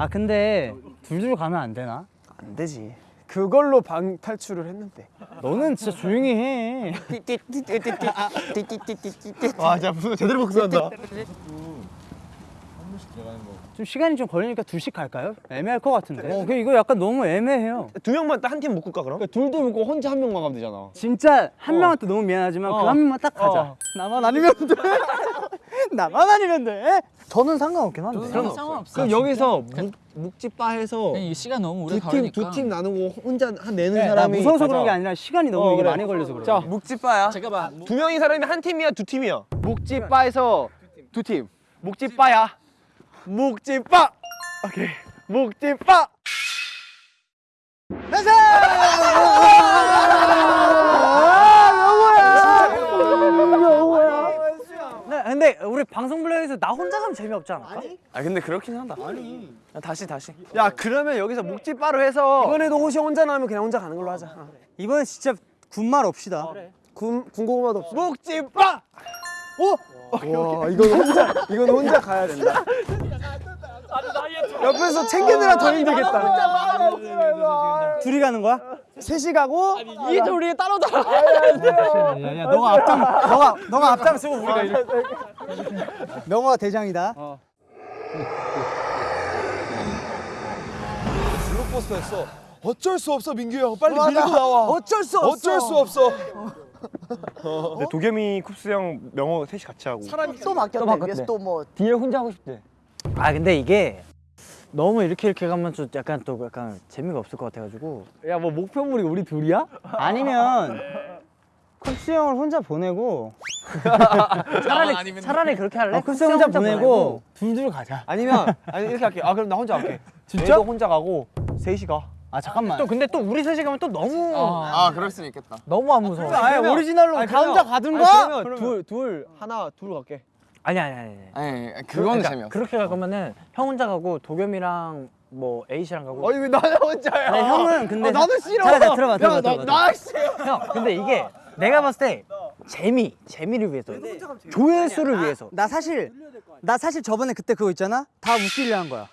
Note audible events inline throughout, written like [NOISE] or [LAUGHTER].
아 근데 둘둘 가면 안 되나? 안 되지. 그걸로 방 탈출을 했는데. 너는 진짜 조용히 해. 와 진짜 무슨 제대로 복수한다 좀 시간이 좀 걸리니까 둘씩 갈까요? 애매할 것 같은데. 어, 그 이거 약간 너무 애매해요. 두 명만 딱 한 팀 묶을까 그럼? 둘도 묶고 혼자 한 명만 가면 되잖아 진짜 한 명한테 너무 미안하지만 그한 명만 딱 가자. 어. 나만 아니면 돼. [LAUGHS] 나만 아니면 돼. 저는 상관없긴 한데. 그럼 상관없어. 그럼 여기서 묵, 묵집바 해서 그냥 이 시간 너무 오래 두팀 걸리니까. 두 팀 나누고 혼자 한 내는 네, 나 사람이 무서워서 가자. 그런 게 아니라 시간이 너무 어, 이게 그래. 많이 걸려서 그래. 자, 묵집바야. 잠깐만. 두 명이 사람이 한 팀이야, 두 팀이야. 묵집바에서 두 팀. 묵집바야. 묵집바. 오케이. 묵집바. 네, 근데 우리 방송 블랙에서 나 혼자 가면 재미없지 않을까? 아 근데 그렇긴 하다. 아니. 다시 다시. 야, 그러면 여기서 묵집바로 해서 이번에도 혹시 혼자 나오면 그냥 혼자 가는 걸로 하자. 어. 이번엔 진짜 군말 없시다. 군 군고구마도 없어. 묵집바. 와, 이건 혼자 [LAUGHS] 이건 혼자 가야 된다. [LAUGHS] 옆에서 챙기느라 더 힘들겠다. 둘이 가는 거야? 셋이 가고 이 둘이 따로 따로. 야야 너가 앞장 너가 너가 앞장 쓰고 우리가 이렇게. 명호가 대장이다. 블록버스터 했어. 어쩔 수 없어 민규 형 빨리 밀고 나와. 어쩔 수 없어. 어쩔 수 없어. 근데 도겸이 쿱스 형 명호 셋이 같이 하고. 또 바뀌었네. 위에서 또뭐 뒤에 혼자 하고 싶대. 아 근데 이게 너무 이렇게 이렇게 가면 좀 약간 또 약간 재미가 없을 것 같아가지고 야, 뭐 목표물이 우리 둘이야? 아니면 쿱스 형을 혼자 보내고 [LAUGHS] 차라리 차라리 그렇게 할래? 어, 쿱스 형 혼자 보내고 둘둘 가자. 아니면 [LAUGHS] 아니 이렇게 할게. 아, 그럼 나 혼자 갈게. 진짜? 너 혼자 가고 셋이 가. 아 잠깐만. 또 근데 또 우리 셋이 가면 또 너무 아, 그럴 수 있겠다. 너무 안 무서워. 아예 오리지널로 아니, 가 혼자 가든가. 아니, 그러면 둘, 둘, 하나, 둘 갈게. 아니 아니 아니. 아니. 예, 그건 재미없어. 그렇게 갈 거면은 형 혼자 가고 도겸이랑 뭐 에이 씨랑 가고. 아니 왜 나는 혼자야? 아니, 형은 근데 아, 나도 싫어. 자, 자, 들어봐, 들어봐, 야, 들어봐, 나, 나 싫어. 형 근데 이게 내가 봤을 때 재미 재미를 위해서 조회수를 위해서 나 사실 나 사실 저번에 그때 그거 있잖아 다 웃기려 한 거야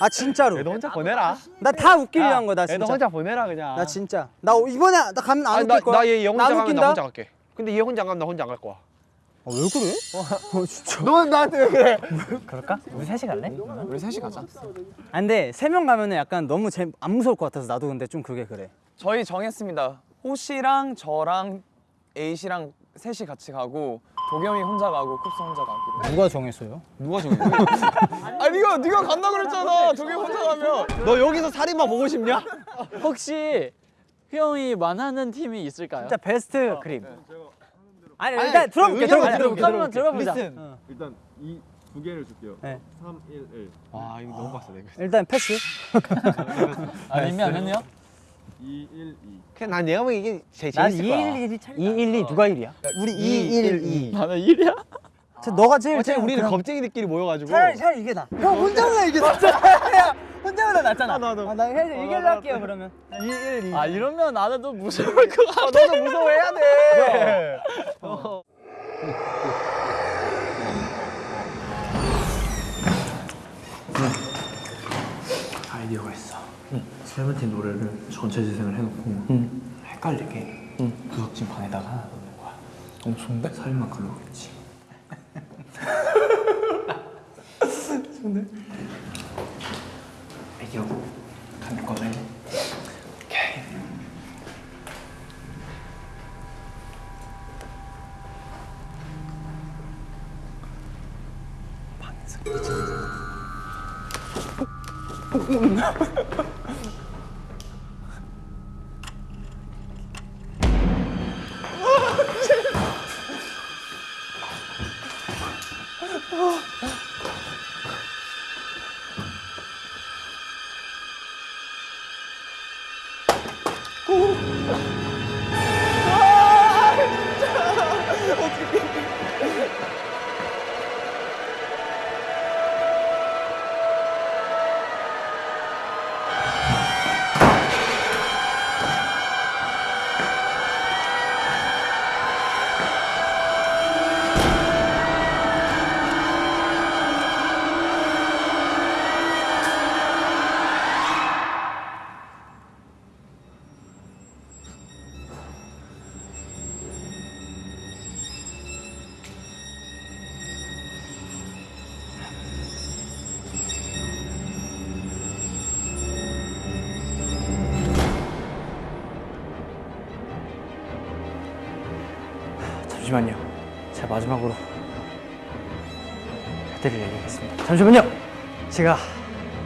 아 진짜로 너 혼자 보내라. 나 다 웃기려 한 거야 나너 진짜 혼자 보내라 그냥. 나 진짜 나 이번에 나 가면 안 아니, 웃길 거야 나얘 혼자 나 가면 웃긴다? 나 혼자 갈게. 근데 얘 혼자 안 가면 나 혼자 안 갈 거야. 아, 왜 그래? 너 나한테 왜 그래? 그럴까? 우리 셋이 갈래? 우리 셋이 가자. 아 근데 세 명 가면은 약간 너무 재, 안 무서울 것 같아서 나도 근데 좀 그게 그래 저희 정했습니다. 호씨랑 저랑 에이씨랑 셋이 같이 가고 도겸이 혼자 가고 쿱스 혼자 가기로. 누가 정했어요? 누가 정해? 아 네가 네가 간다 그랬잖아. 도겸이 혼자 가면. 너 여기서 살인마 보고 싶냐? 혹시 휘영이 만하는 팀이 있을까요? 진짜 베스트 그림 아니 일단 들어볼게 들어볼게 들어볼게 한번 들어보자. 일단 이 두 개를 줄게요. 네. 3, 1, 1. 와 이거 너무 빡세 내가. 일단 패스 아니면은요? 2, 1, 2. 그냥 난 내가 보기 이게 제일 난 재밌을 거야. 211이 212 누가 1이야? 우리 212 나는 1이야? 너가 제일 어차피 우리는 그럼- 겁쟁이들끼리 모여가지고. 차라리 차라리 이게 나. 형 혼자보다 이게. 야, [LAUGHS] 혼자보다 낫잖아. 나도. 아, 나 해서 이길로 할게요 그러면. 2 1 2. 아 이러면 나도 무서울 것 같아. 너도 무서워해야 돼. 아이디어가 있어. 세븐틴 노래를 전체 재생을 해놓고 헷갈리게 구석진 방에다가 하나 넣는 거야. 어, 좋은데? 살인마 글로겠지. 좋은 기억 감기 꺼져요 오케이. 방에서 마지막으로 해드릴 얘기가 있습니다. 잠시만요. 제가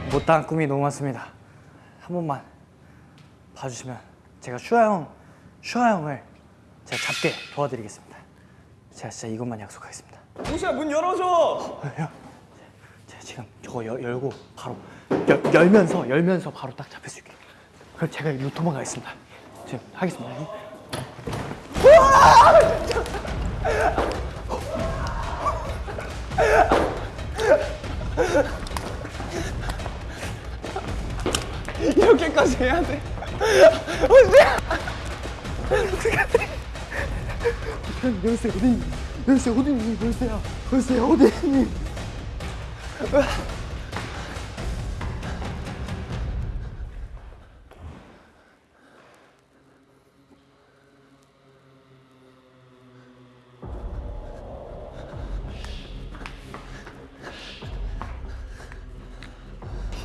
못다한 꿈이 너무 많습니다. 한 번만 봐주시면 제가 슈아 형, 슈아 형을 제가 잡게 도와드리겠습니다. 제가 진짜 이것만 약속하겠습니다. 호시야 문 열어줘. 제가 지금 저거 열, 열고 바로 열, 열면서 열면서 바로 딱 잡힐 수 있게. 그럼 제가 일로 도망가겠습니다. 지금 하겠습니다. [LAUGHS] 이렇게까지 해야 돼. 열쇠 어디? 열쇠 어디? 열쇠야. 열쇠야 어디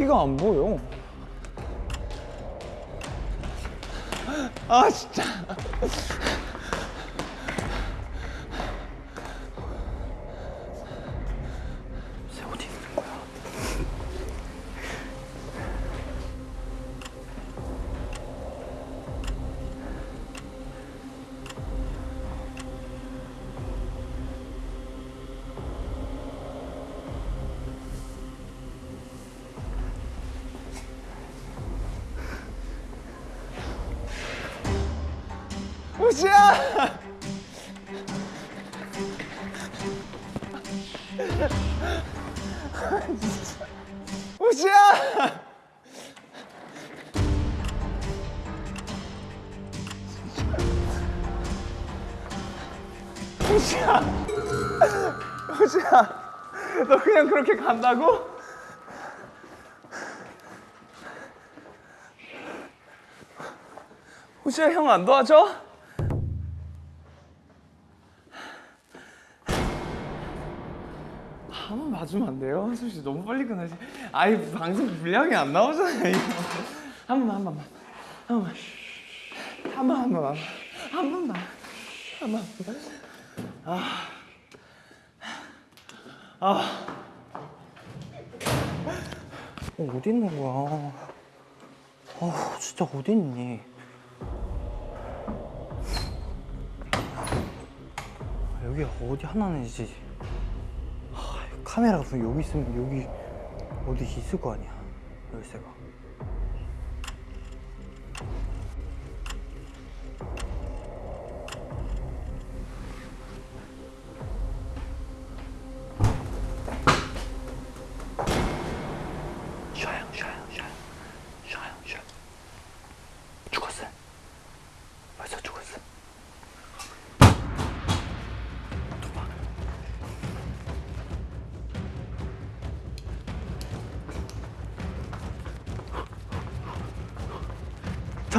키가 안 보여. 아 진짜. 호시야. 호시야. 너 그냥 그렇게 간다고? 호시야 형 안 도와줘? 한번 봐주면 안 돼요? 한솔 씨 너무 빨리 끝나지. 아이 방송 분량이 안 나오잖아요. 한 번만 한 번만 한 번만 한번한 번만 한 번만 한 번만. 아. 아. 어, 어디 있는 거야? 어, 진짜 어디 있니? 여기 어디 하나는 이제 하, 카메라가 여기 있으면 여기 어디 있을 거 아니야 열쇠가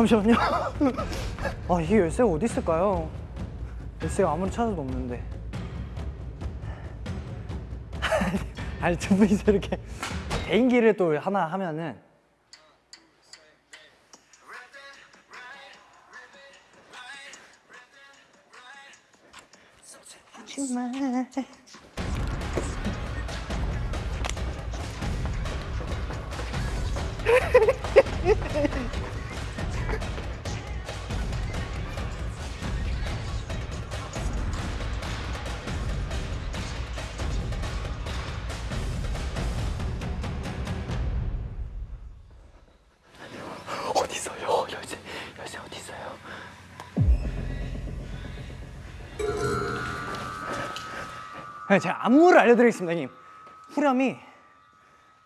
잠시만요. [LAUGHS] 아 이게 열쇠가 어디 있을까요? 열쇠가 아무리 찾아도 없는데. [LAUGHS] 아니 두 분이서 이렇게 개인기를 또 하나 하면은. 정말 [LAUGHS] 제가 안무를 알려드리겠습니다, 형님. 후렴이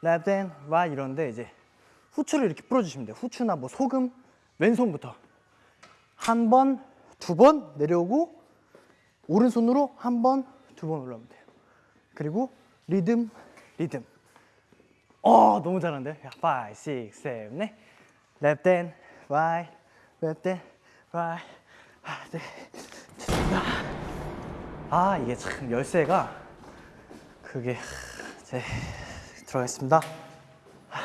left and right 이런데 이제 후추를 이렇게 뿌려주시면 돼요. 후추나 뭐 소금, 왼손부터 한 번, 두 번 내려오고 오른손으로 한 번, 두 번 올라오면 돼요. 그리고 리듬, 리듬. 어, 너무 잘하는데? 5, 6, 7, 8. left and right, left and right. 아, 네. 아 이게 참 열쇠가 그게 제 들어가겠습니다. 하,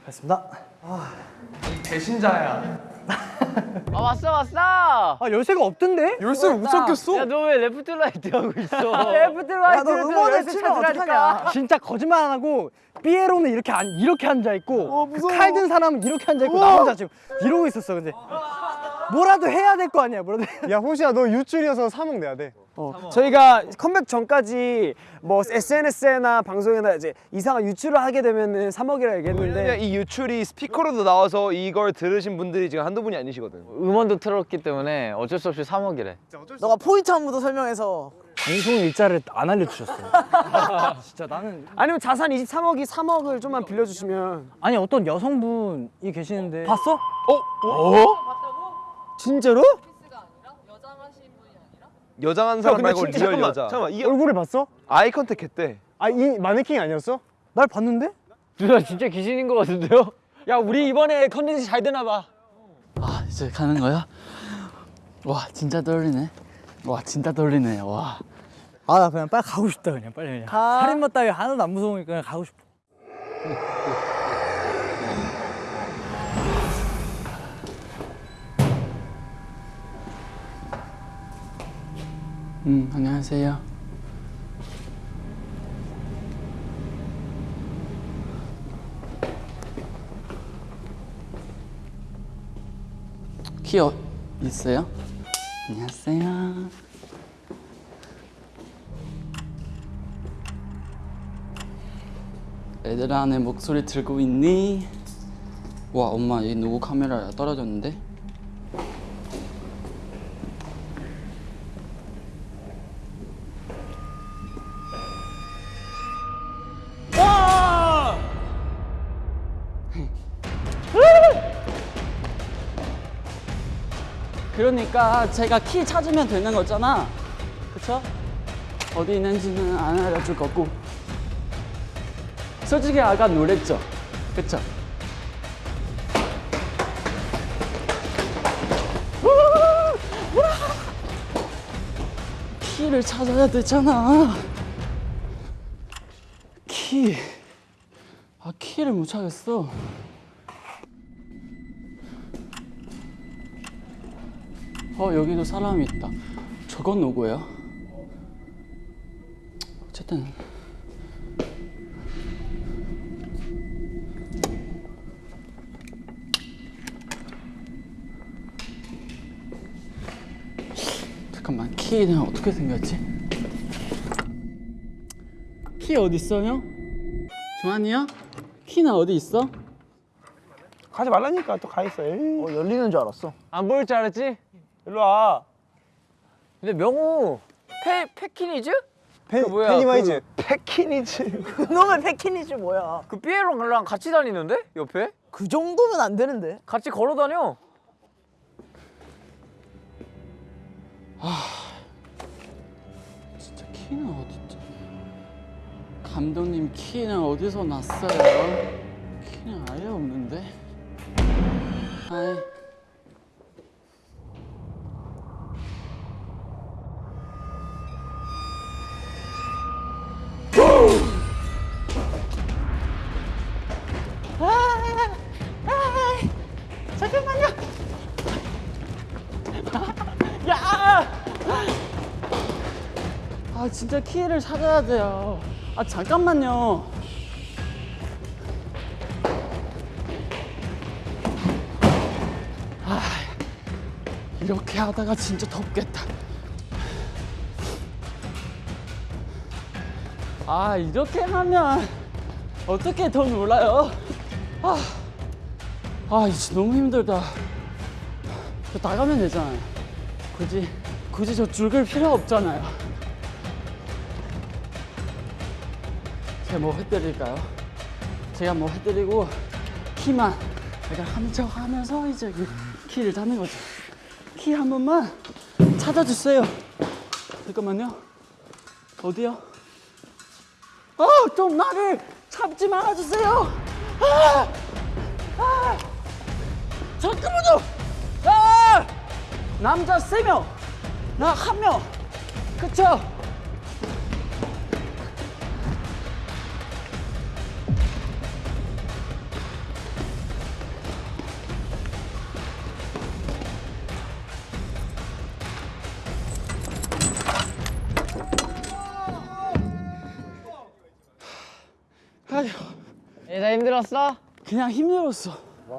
가겠습니다. 배신자야. 아 왔어 왔어. 아 열쇠가 없던데? 열쇠 못 찾겠어. 야 너 왜 left right 하고 있어? left right [LAUGHS] 야, 너 음원을 치면 어떡하냐. 진짜 거짓말 안 하고 삐에로는 이렇게 안 이렇게 앉아 있고 그 칼 든 사람은 이렇게 앉아 있고 나 혼자 지금 이러고 있었어 근데 뭐라도 해야 될 거 아니야 뭐라도 야 호시야 너 유출이어서 3억 내야 돼. 어, 저희가 컴백 전까지 뭐 SNS나 방송이나 이제 이상한 유출을 하게 되면은 3억이라 왜냐면 얘기했는데 이 유출이 스피커로도 나와서 이걸 들으신 분들이 지금 한두 분이 아니시거든. 음원도 틀었기 때문에 어쩔 수 없이 3억이래. 너가 포인트 안무도 설명해서 방송 일자를 안 알려주셨어 [LAUGHS] 진짜 나는 아니면 자산 23억이 3억을 좀만 빌려주시면 아니 어떤 여성분이 계시는데 봤어? 어? 진짜로? 여장한 사람 말고 진짜 real 잠깐만, 여자. 잠깐만 이 얼굴을 봤어? eye contact 했대. 아이 마네킹이 아니었어? 날 봤는데? 누나 진짜 귀신인 것 같은데요? 야 우리 이번에 컨텐츠 잘 되나 봐 이제 가는 거야? 와 진짜 떨리네. 와 진짜 떨리네. 와. 아 나 그냥 빨리 가고 싶다 그냥 빨리 그냥 가. 살인마 따위 하나도 안 무서우니까 그냥 가고 싶어 음 안녕하세요. 키 어, 있어요? 안녕하세요. 얘들아 내 목소리 들고 있니? 와 엄마 얘 누구 카메라야 떨어졌는데? 그러니까 제가 키 찾으면 되는 거잖아. 그쵸? 어디 있는지는 안 알려줄 거고. 솔직히 아까 놀랬죠? 그쵸? 키를 찾아야 되잖아. 키. 아, 키를 못 찾겠어. 어 여기도 사람이 있다. 저건 누구예요? 어쨌든 잠깐만 키는 어떻게 생겼지? 키 어디 있어요? 조한이요? 키는 어디 있어? 가지 말라니까 또 가 있어 에이. 어, 열리는 줄 알았어. 안 보일 줄 알았지? 일로 와 근데 명호 페 페키니즈? 페, 뭐야, 페니와이즈. 패키니즈. 그놈의 [LAUGHS] 패키니즈 뭐야? 그 삐에로랑 같이 다니는데 옆에? 그 정도면 안 되는데. 같이 걸어 다녀. 진짜 key는 어딨지? 감독님 키는 어디서 났어요? 키는 아예 없는데. 아이. 진짜 키를 찾아야 돼요. 아 잠깐만요. 아 이렇게 하다가 진짜 덥겠다. 아 이렇게 하면 어떻게 더 놀아요? 아, 아 이제 너무 힘들다. 저 나가면 되잖아요. 굳이 굳이 저 줄글 필요 없잖아요. 제가 뭐 해드릴까요? 제가 뭐 해드리고 키만 약간 함척 하면서 이제 그 키를 잡는 거죠. 키 한 번만 찾아주세요. 잠깐만요. 어디요? 아, 좀 나를 잡지 말아주세요. 아, 아, 잠깐만요. 아, 남자 세 명, 나 한 명. 그쵸? 힘들었어? 그냥 힘들었어.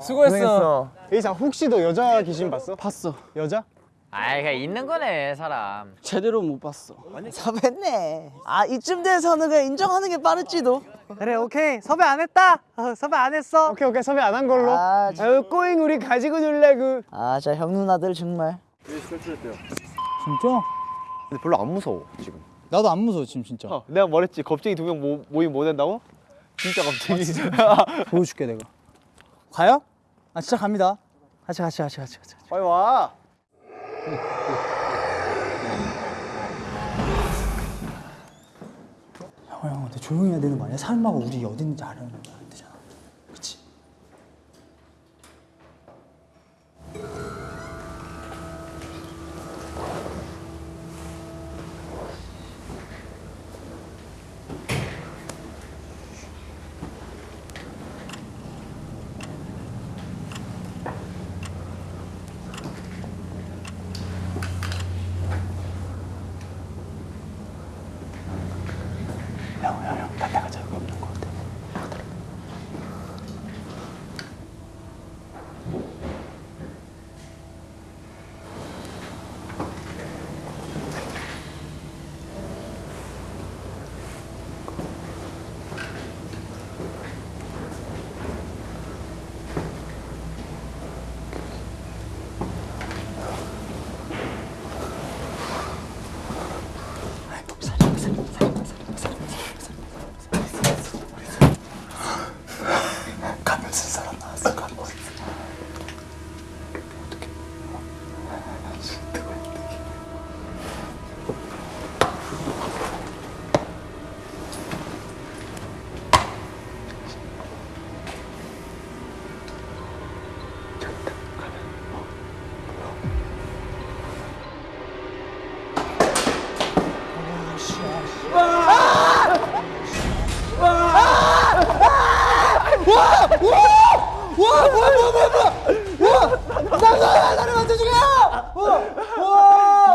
수고했어. 예자 혹시 너 여자 귀신 봤어? 봤어. 여자? 아이 그냥 있는 거네 사람 제대로 못 봤어. 섭했네. 아 이쯤 돼서는 그냥 인정하는 게 빠를지도. 그래 오케이 섭외 안 했다 어, 섭외 안 했어 오케이 오케이 섭외 안 한 걸로. 아, 아유 꼬잉 우리 가지고 놀래 그. 아, 자형 누나들 정말. 진짜? 근데 별로 안 무서워 지금. 나도 안 무서워 지금 진짜. 어, 내가 말했지 겁쟁이 두 명 모임 못 한다고? 진짜 겁쟁이. [LAUGHS] 보여줄게 내가. 가요? 아 진짜 갑니다. 같이 같이 같이 같이 같이. 빨리 와. 형, 형, 근데 조용히 해야 되는 거 아니야? 살마가 우리 있는지 알아야 되잖아. 그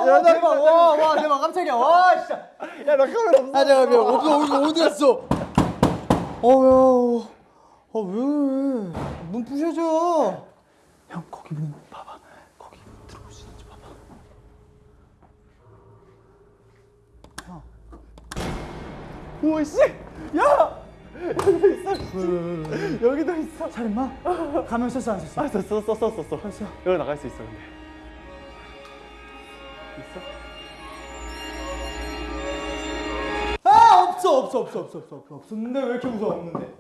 야, 대박. 와, 와, 대박. 깜짝이야. 와, 진짜. 야, 나 카메라 없어. 아, 잠깐, 야, 어디, 어디, 어디 갔어? 어, 야. 아, 왜? 문 부셔줘. 형, 거기 문 봐봐. 거기 들어올 수 있는지 봐봐. 우와 씨. 야. 여기도 있어. 살인마? 가면 썼어, 안 썼어? 아, 썼어, 썼어, 썼어. 썼어. 여기 나갈 수 있어, 근데. 아, 없어, 없어, 없어, 없어, 없어, 없어. 없었는데 왜 이렇게 무서워? 없는데.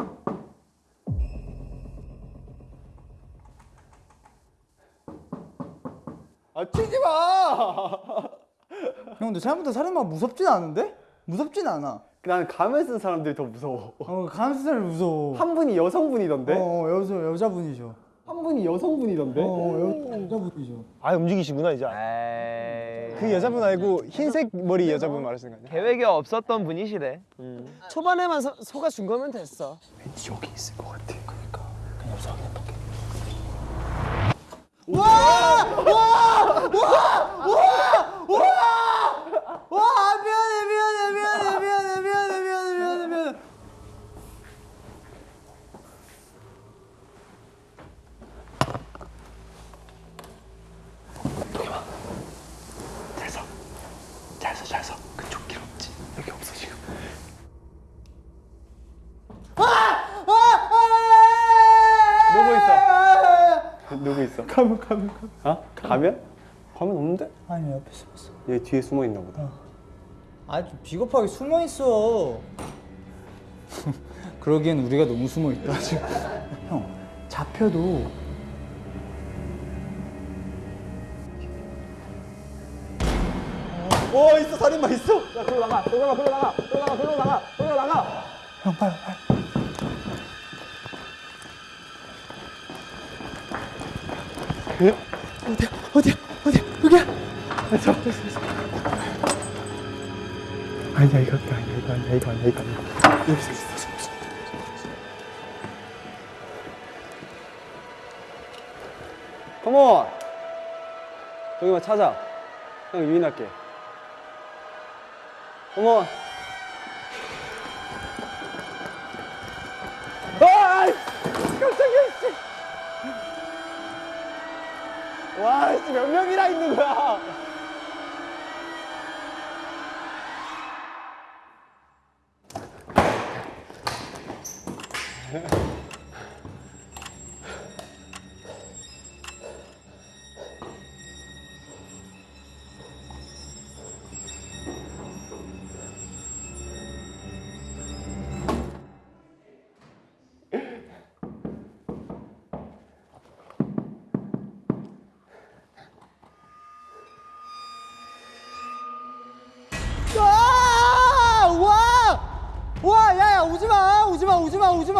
아, 치지 마. 형, 근데 생각보다 살인마 무섭진 않은데? 무섭진 않아. 나는 가면 쓴 사람들이 더 무서워. 어, 감스살 무서워. [LAUGHS] 한 분이 여성분이던데? 어, 여자 여자분이죠. 한 분이 여성분이던데? 어, 여, 여자분이죠. 아, 움직이시구나, 이제. 에이 그 여자분 알고 흰색 머리 여자분 말하시는 거 아니야? 계획이 없었던 분이시네 초반에만 서, 속아준 거면 됐어. 왠지 여기 있을 것 같아. 그러니까 그냥 여기서 확인해 볼게. 와, 미안해, 미안해, 미안해, 미안해, 미안해, 미안해, 미안해, 미안해. 잘서, 잘서, 잘서. 그쪽 길 없지. 여기 없어 지금. 누구 있어? 가면, 가면, 가면. 어? 가면? 가면 없는데? 아니 옆에 숨었어. 얘 뒤에 숨어 있나 보다. 아, 좀 비겁하게 숨어 있어. [LAUGHS] 그러기엔 우리가 너무 숨어 있다 지금. [LAUGHS] 형, 잡혀도 오 있어 살인마 있어. 야 그로 나가. 그로 나가. 그로 나가. 그로 나가. 그로 나가. 형 빨리 빨리. 어디야 어디야 어디야 여기야. 아니야 이거 아니야 이거 아니야 이거 아니야 이거 아니야. 여기 있어 있어 있어. 컴온. 저기만 찾아. 형 유인할게. 컴온. 아! 와, 씨, 몇 명이나 있는 거야?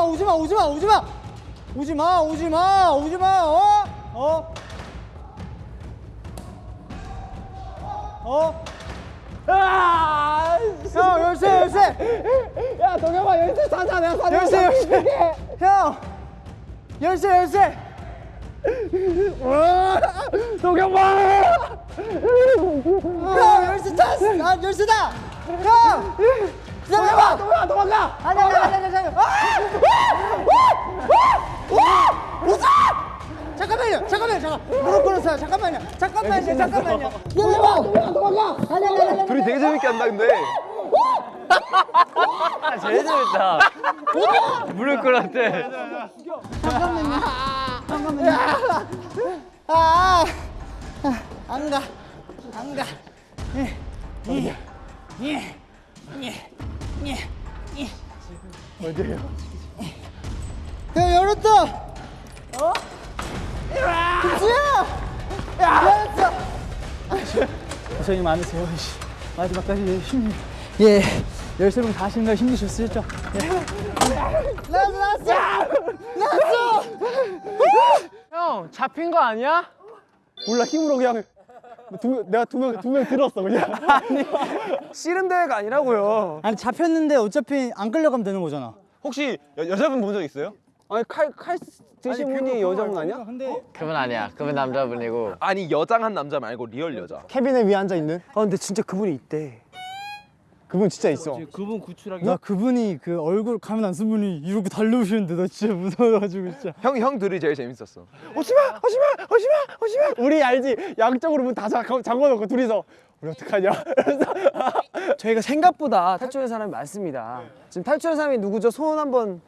오지마 오지마 오지마 오지마. 오지마 오지마 오지마 어? 어? 어? 아! 형 열쇠 열쇠. 야 동혁아 열쇠 사자 내가 사자 열쇠 열쇠. 형 열쇠 열쇠. 동혁아. 형 열쇠 찾았어 아, 열쇠다. 형 기다려봐. 동혁아 도망가. 아니야 아니야 아니 아니 와! 잠깐만요, 잠깐만요, 잠깐. 무릎 꿇었어요. 잠깐만요, 잠깐만요, 잠깐만요. 기다려봐. 도망가, 도망가. 아니, 아니, 아니, 아니. 둘이 되게 재밌게 한다 근데. 제일 재밌다. 무릎 꿇었대. 아, 아, 안 가, 안 가. 어디요? 야 열었다. 어? 김수야. 열었어. 고생이 많으세요. 씨. 마지막까지 힘. 예. 열세명 다 하시는 거 힘드셨죠? 나왔어, 나왔어. 나왔어. 형, 잡힌 거 아니야? 몰라, 힘으로 그냥. 두, 내가 두 명, 두 명 들었어, 그냥. [LAUGHS] 아니. 씨름 대회가 아니라고요. 아니 잡혔는데 어차피 안 끌려가면 되는 거잖아. 혹시 여, 여자분 본 적 있어요? 아니, 칼, 칼 드신 분이 여자분 아니야? 근데 그분 아니야. 그분 남자분이고. 아니 여장한 남자 말고 real 여자. 캐비넷 위에 앉아 있는? 아, 근데 진짜 그분이 있대. 그분 진짜 있어. 그분 구출하기 나 그분이 그 얼굴 가면 안 쓴 분이 이렇게 달려오시는데 나 진짜 무서워가지고 진짜. 형 형들이 제일 재밌었어. 오지마, 오지마, 오지마, 오지마. 우리 알지? 양쪽으로 문 다 잠궈놓고 둘이서 우리 어떡하냐? 그래서 [LAUGHS] 저희가 생각보다 탈출한 사람이 많습니다. 지금 탈출한 사람이 누구죠? 손 한번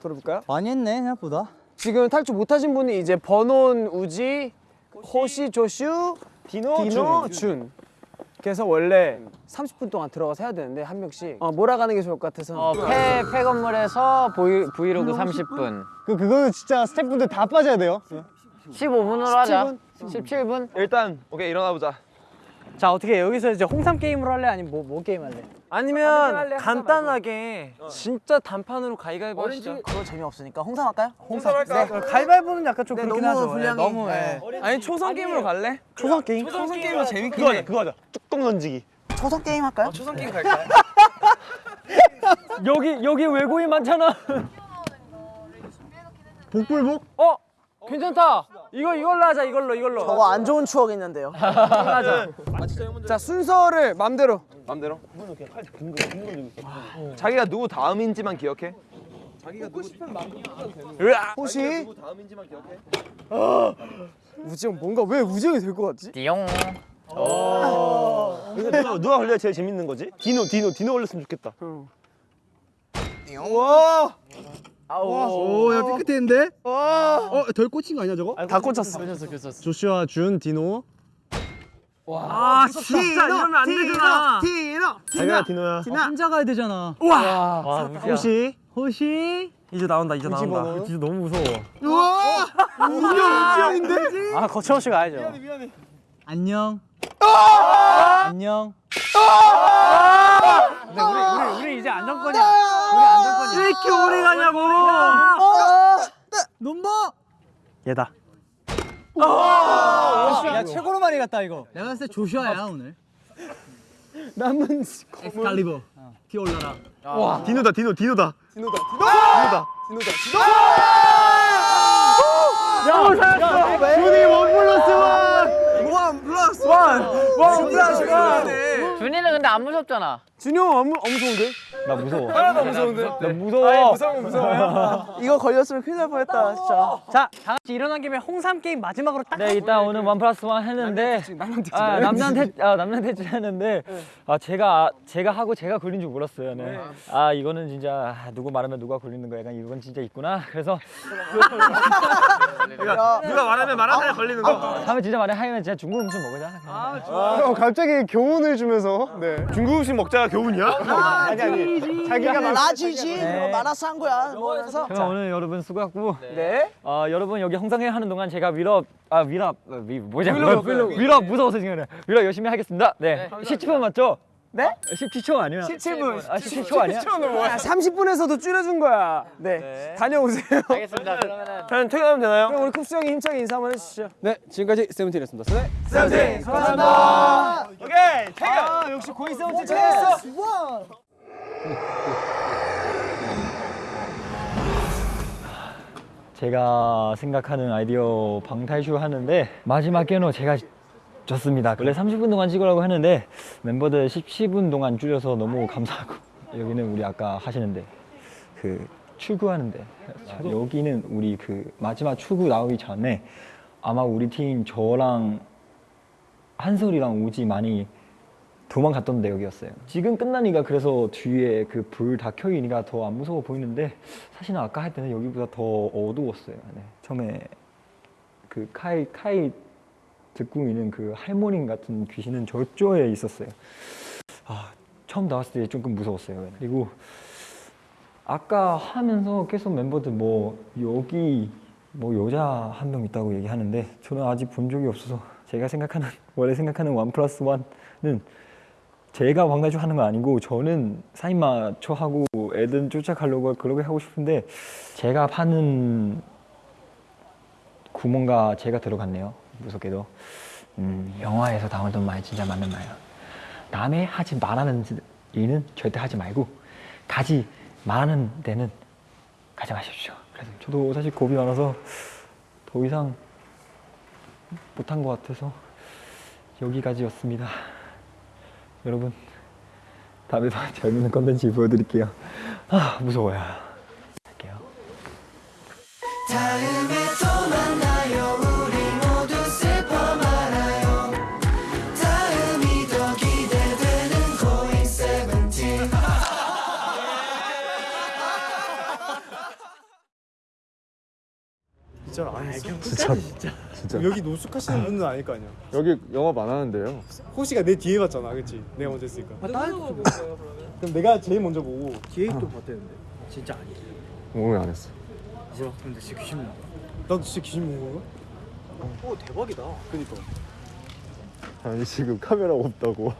들어볼까요? 많이 했네 생각보다. 지금 탈출 못하신 분이 이제 번온, 우지, 호시, 조슈, 디노, 준. 그래서 원래 30분 동안 들어가서 해야 되는데 한 명씩 어, 몰아가는 게 좋을 것 같아서 어, 폐, 폐 건물에서 보이, 브이로그 30분. 그, 그거는 진짜 스태프분들 다 빠져야 돼요 15분으로 하자. 17분? 일단 오케이 일어나 보자. 자 어떻게 여기서 이제 홍삼 게임으로 할래 아니면 뭐, 뭐 게임 할래? 아니면 간단하게 진짜 단판으로 가위가위보 하시죠 그거 재미없으니까 홍삼 할까요? 홍삼 할까? 가위바위보는 약간 좀 네, 그렇긴 너무 하죠. 예, 분량이- 너무 네. 예. 아니 초성 게임으로 갈래? 초성 게임? 초성 게임은 재밌긴 그거 하자 그거 하자. 뚜껑 던지기. 초성 게임 할까요? 초성 게임 갈까? [LAUGHS] 여기 여기 외국인 많잖아 [LAUGHS] 복불복? 어? 괜찮다 이거 이걸로 하자 이걸로 이걸로 저거 안 좋은 추억 있는데요. 하자 자 순서를 맘대로 맘대로. 자기가 누구 다음인지만 기억해. 호시 누구 다음인지만 기억해. 우지영 뭔가 왜 우지영이 될 것 같지? 띠용. 누가 누가 걸려 제일 재밌는 거지? 디노 디노 디노 걸렸으면 좋겠다. 오야 삐끗했는데? 어덜 꽂힌 거 아니야 저거? 다 꽂혔어. 조슈아 준 디노. 아 진짜 이러면 안 되잖아. 자기가 디노야. 혼자 가야 되잖아. 와, 무시야. 호시? 호시. 이제 나온다 이제 나온다. 진짜 너무 무서워. 우와! 우지영인데? 아 거침없이 가야죠. 안녕. 안녕. 근데 우리 우리 우리 이제 안정권이야. 우리 안정권이야. 왜 이렇게 오래 가냐고 넘버. 얘다. 야 최고로 많이 갔다 이거. 내가 봤을 때 조슈아야 오늘. 남은 엑스칼리버. 피 올라라. 디노다 디노 디노다. 준이 one plus one! one plus one! one plus one! 준이는 근데 안 무섭잖아. 준이 형 너무 무서운데? 나 무서워. 하나도 무서운데? 나 무서워. 무서운 무서워요. [LAUGHS] 이거 걸렸으면 큰일 날 뻔했다 진짜. 자, 다 같이 일어난 김에 홍삼 게임 마지막으로 딱 네, 일단 오늘 one plus one 했는데 아, 남남 대 아, 남남 대치 했는데 아 제가 제가 하고 제가 걸린 줄 몰랐어요. 네. 아 이거는 진짜 아, 누구 말하면 누가 걸리는 거 약간 이건 진짜 있구나. 그래서 [LAUGHS] 누가 말하면 말하면 걸리는 거. 다음에 진짜 말해 하면 진짜 중국 음식 먹으자. 형 갑자기 교훈을 주면서 네. 중국 음식 먹자가 교훈이야? 아니 아니. 자기가 말 나지지 뭐 말아서 한 거야. 뭐 그래서 그럼 오늘 여러분 수고했고 네. 어, 여러분 여기 홍상회 하는 동안 제가 위럽 아 위럽 어, 위 뭐지 위럽 위럽 무서워서 지금 그래. 위럽 열심히 하겠습니다. 네. 17분 맞죠? 네? 17초 아니야? 17분. 아 17초 아니야? 10초는 뭐야? 30분에서도 줄여준 거야. 네. 다녀오세요. 알겠습니다. [LAUGHS] 그러면은 저는 퇴근하면 되나요? 그럼 우리 쿱스 형이 힘차게 인사 한번 해주시죠. 네, 지금까지 세븐틴이었습니다. 세 세븐틴 수고하셨습니다. 오케이, 퇴근. 아, 역시 고이 세븐틴 잘했어. 제가 생각하는 아이디어 방탈출 하는데 마지막 에는 제가 졌습니다. 원래 30분 동안 찍으라고 했는데 멤버들 17분 동안 줄여서 너무 감사하고 [LAUGHS] 여기는 우리 아까 하시는데 그 출구하는데 여기는 우리 그 마지막 출구 나오기 전에 아마 우리 팀 저랑 한솔이랑 우지 많이 도망갔던 데여기였어요. 지금 끝나니까 그래서 뒤에 그 불 다 켜이니까 더 안 무서워 보이는데 사실은 아까 할 때는 여기보다 더 어두웠어요. 네. 처음에 그 카이 카이 듣고 있는 그 할머니 같은 귀신은 저쪽에 있었어요. 아 처음 나왔을 때 조금 무서웠어요. 그리고 아까 하면서 계속 멤버들 뭐 여기 뭐 여자 한 명 있다고 얘기하는데 저는 아직 본 적이 없어서 제가 생각하는 원래 생각하는 원 플러스 원은 제가 왕가주 하는 거 아니고 저는 사인 마초 하고 애들 쫓아가려고 그러게 하고 싶은데 제가 파는 구멍과 제가 들어갔네요 무섭게도. 음, 영화에서 나오던 말 진짜 맞는 말이야. 남의 하지 말라는 일은 절대 하지 말고 가지 말하는 데는 가지 마십시오. 그래서 저도 사실 겁이 많아서 더 이상 못한 것 같아서 여기까지였습니다. 여러분 다음에 더 [LAUGHS] 재밌는 컨텐츠 보여드릴게요. 아 무서워요. 할게요 여기 노숙하시는 분은 아닐 거 아니야. 여기 영업 안 하는데요. 호시가 내 뒤에 봤잖아, 그렇지? 내가 먼저 했으니까. 그럼 내가 제일 먼저 보고 뒤에 또 봤대는데. 진짜 아니지. 오늘 안 했어. 뭐야? 근데 진짜 귀신 나. 나도 진짜 귀신 본 거야? 오 대박이다. 그니까. 아니 지금 카메라 없다고.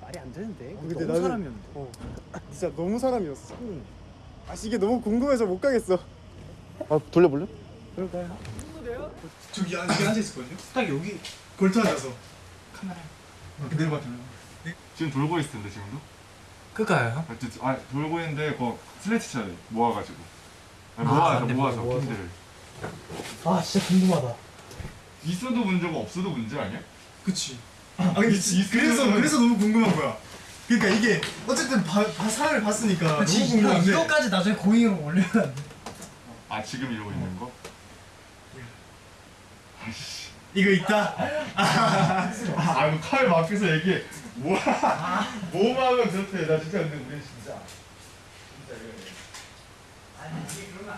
말이 안 되는데. 근데 너무 나는- 사람이었는데. 어. 진짜 너무 사람이었어. 아, 이게 너무 궁금해서 못 가겠어. 아 돌려볼래? 저기 안 여기 앉아 있었거든요. 딱 여기 걸터 앉아서 카메라 그대로 봤잖아요. 지금 돌고 있을 텐데 지금도? 그까요? 아, 저- 아 돌고 있는데 그거 슬래치 쳐야 돼 모아가지고 아니, 모아서 모아서 핀들을 아 진짜 궁금하다. 있어도 문제고 없어도 문제 아니야? 그치. 아 근데 지- 그래서 그래서 너무 궁금한 거야. 그러니까 이게 어쨌든 사람을 봤으니까 너무 궁금한데. 이거까지 나중에 고잉으로 올려야 돼. 아 지금 이러고 있는 거? 이거 있다. 아 이거 칼 앞에서 얘기해 뭐야 뭐하면 그렇대. 나 진짜 근데 우리 진짜. 진짜 이거